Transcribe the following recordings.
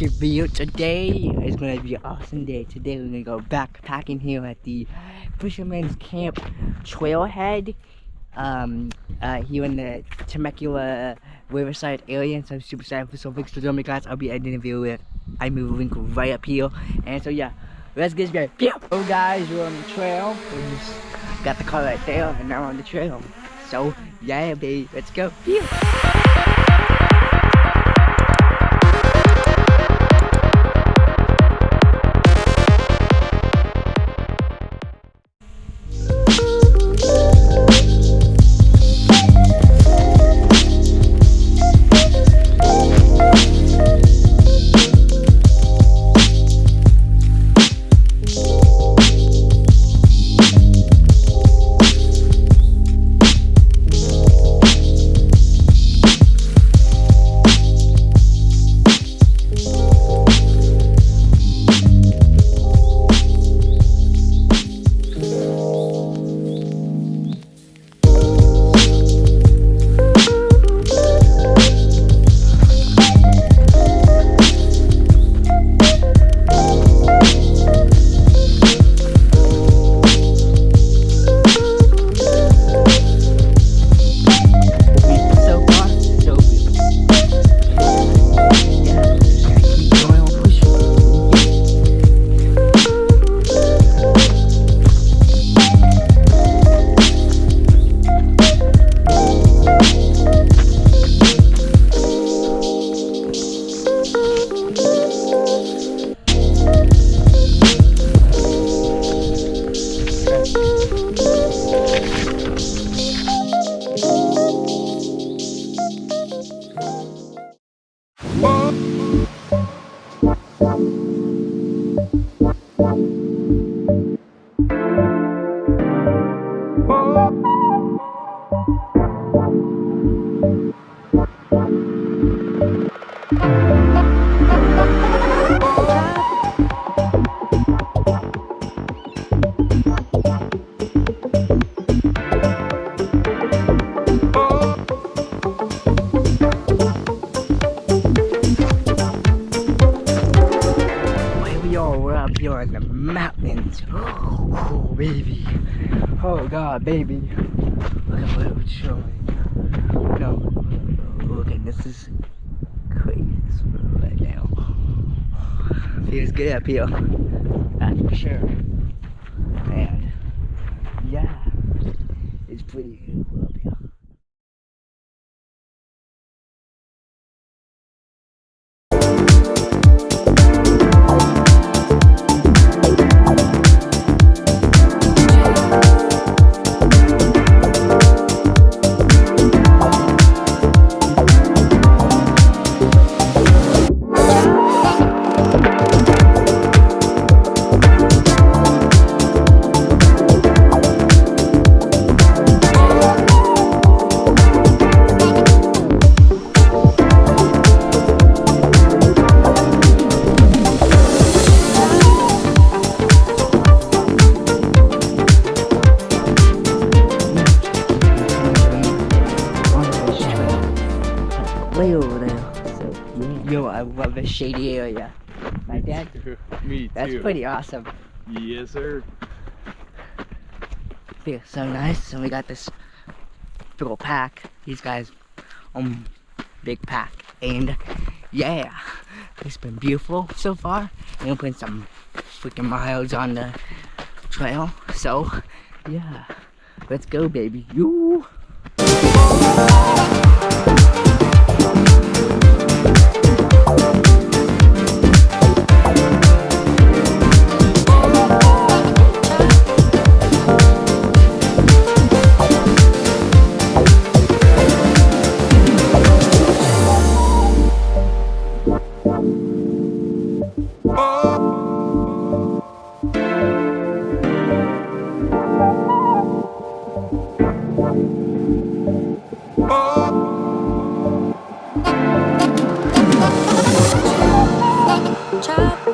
YouTube video. Today is gonna be an awesome day. Today we're gonna go backpacking here at the Fisherman's Camp Trailhead. Um, uh, here in the Temecula Riverside area. So I'm super excited for some for joining me guys. I'll be editing the video with I move link right up here. And so yeah, let's get started. Oh guys, we're on the trail. We just got the car right there and now we're on the trail. So yeah, baby, let's go. Where up here in the mountains. Oh, baby. Oh, God, baby. Look at what it's showing. No, look at this is crazy right now. Feels good up here. That's for sure. And, yeah, it's pretty good love this shady area. My dad, Me too. that's pretty awesome. Yes, sir. Feels so nice. And we got this big pack. These guys um big pack. And yeah, it's been beautiful so far. And we're putting some freaking miles on the trail. So yeah. Let's go baby. You chop.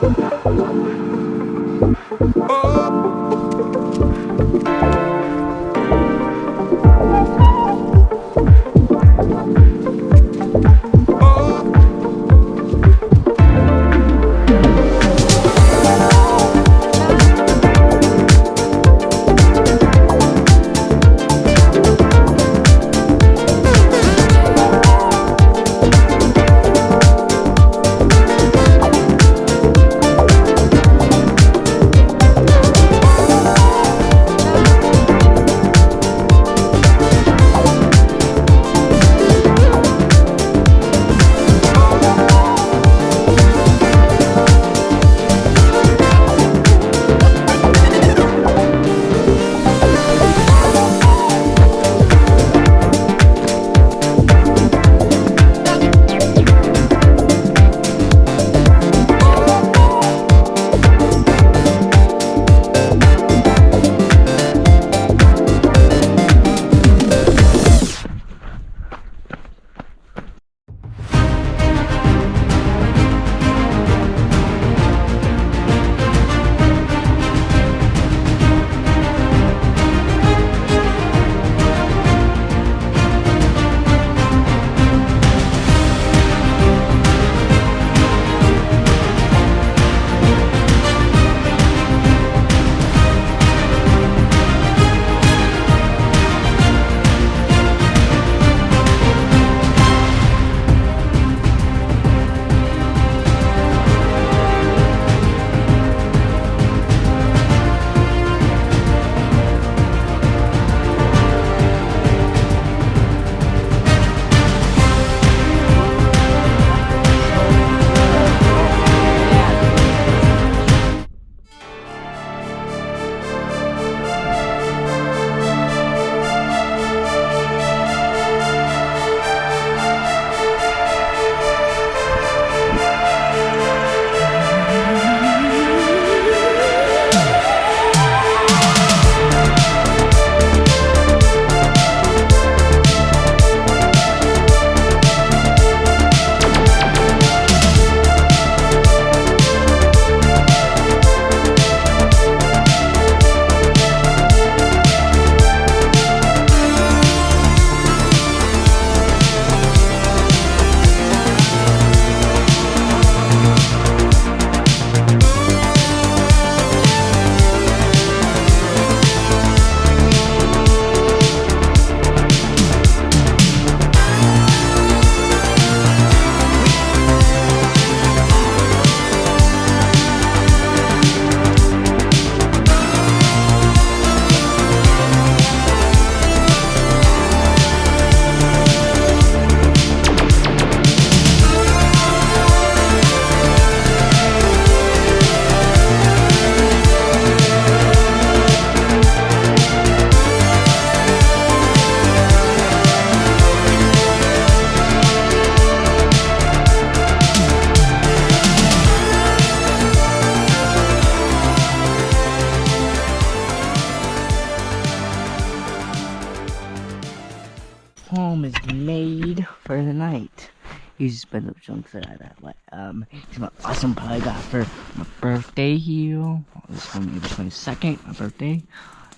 Spent up chunks of that. But um, it's my awesome pie I got for my birthday here. This one April twenty second, my birthday.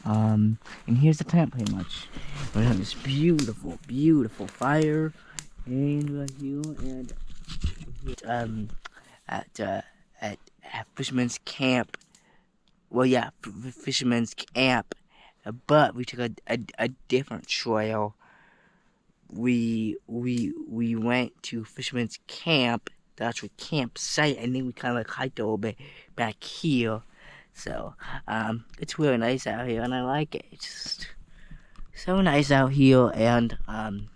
Um, and here's the tent pretty much. We have this beautiful, beautiful fire, and right here, and um, at uh, at, at Fisherman's Camp. Well, yeah, Fisherman's Camp, but we took a, a, a different trail. We we we went to Fisherman's Camp, the actual campsite, and then we kind of like hiked a little bit back here. So um, it's really nice out here, and I like it. It's just so nice out here, and um,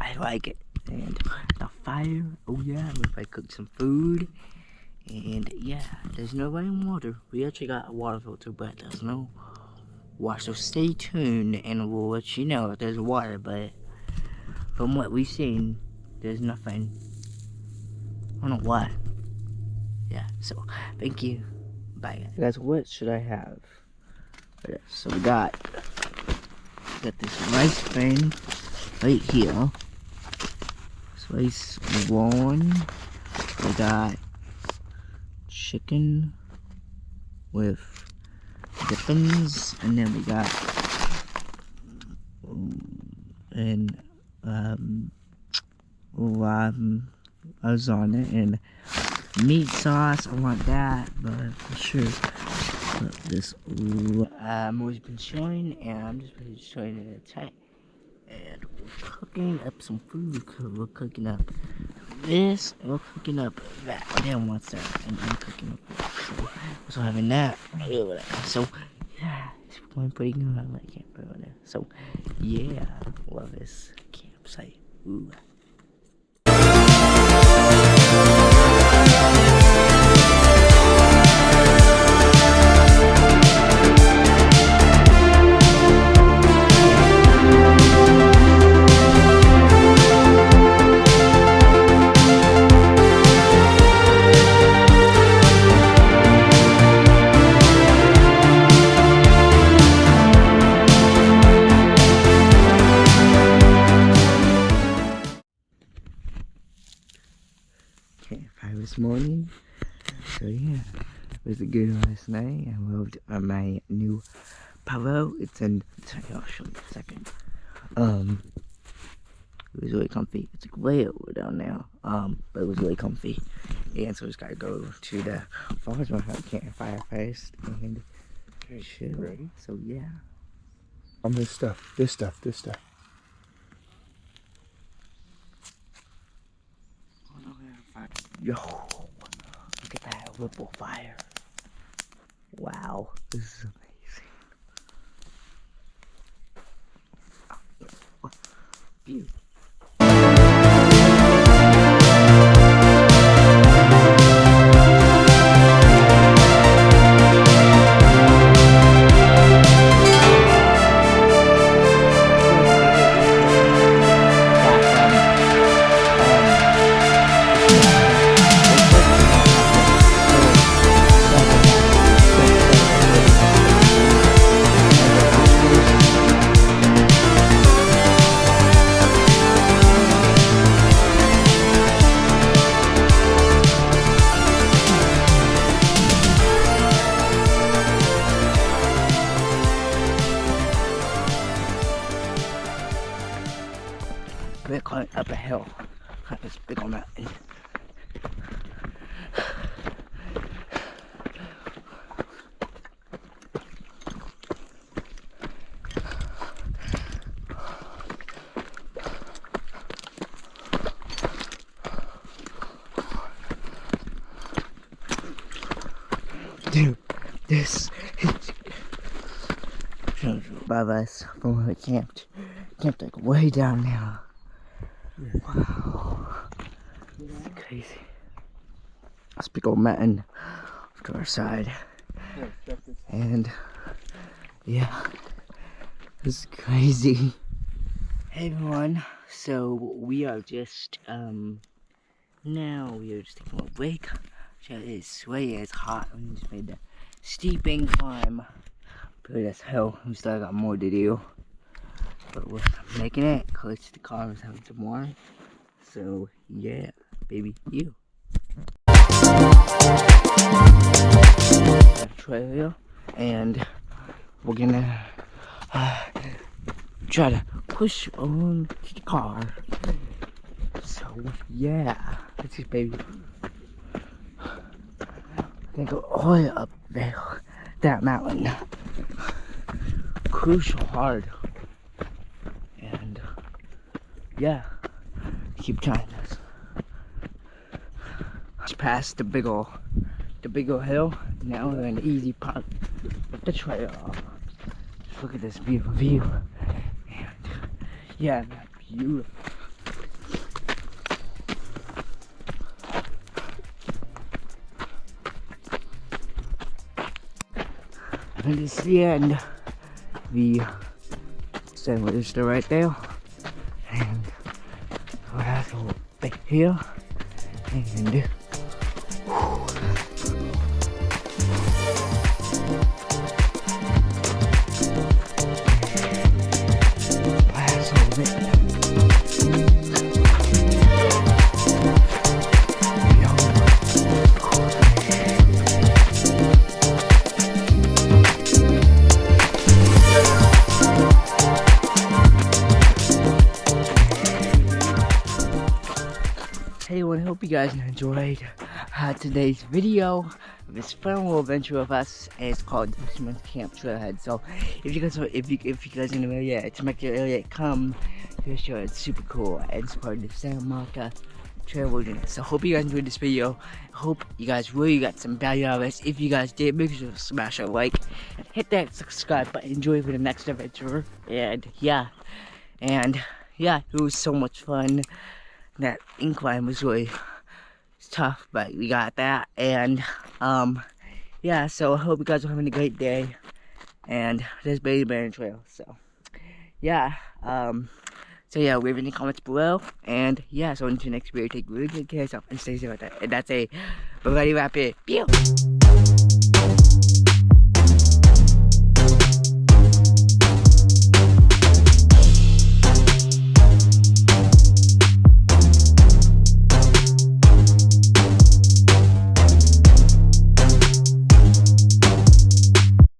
I like it. And the fire, oh yeah, if I cook some food. And yeah, there's no running water. We actually got a water filter, but there's no water. So stay tuned and we'll let you know if there's water. But from what we've seen, there's nothing. I don't know why. Yeah, so thank you. Bye guys. Guys, what should I have? So we got, got this rice thing right here. Rice one. We got chicken with dippings, and then we got um, and um, um lasagna and meat sauce. I want that, but for sure. But this um, we've been showing, and I'm just going to showing it a tight and we're cooking up some food. We're cooking up this, we're cooking up that. Then what's that? And I'm cooking up. So, so having that. So, yeah, it's going pretty good. I like there. So, yeah, love this campsite. Ooh. Polo. It's in. I'll show you in a second. Um, it was really comfy. It's like way over down now. Um, but it was really comfy. And so I just gotta go to the farmer's market campfire first and chill. Ready? So yeah. On this stuff, this stuff, this stuff. Yo, look at that ripple fire. Wow, this is amazing. Beautiful. Above us from where we camped. Camped like way down now. Wow. That's crazy. That's big old mountain to our side. And yeah, this is crazy. Hey everyone, so we are just, um, now we are just taking a break. It's way it's hot. We just made the steep climb. But that's hell. We still got more to do but we're making it close to the car was having some more So yeah, baby, you. Trailer, and we're gonna uh, try to push on to the car. So yeah, let's see, baby. Gonna go all the way up there, that mountain. Crucial hard, and yeah, keep trying this. Just past the big ol' the big ol' hill. Now we're in the easy part of the trail. Just look at this beautiful view. And yeah, beautiful. And is the end. The is still right there. And go back here. And guys enjoyed uh, today's video. This fun little adventure of us, and it's called Fisherman's Camp Trailhead. So, if you guys, are- if you, if you guys in the area, your area come, to show it's super cool. And it's part of the Santa Monica Trail Wilderness. So, hope you guys enjoyed this video. Hope you guys really got some value out of this. If you guys did, make sure to smash a like and hit that subscribe button. Enjoy for the next adventure. And yeah, and yeah, it was so much fun that incline was really tough, but we got that. And um, yeah, so I hope you guys are having a great day. And there's Baby Bear Trail. So yeah, um, so yeah, leave any comments below. And yeah, so until next video, take really good care of yourself and stay safe out there. And that's a Bugatti Rapid. Pew!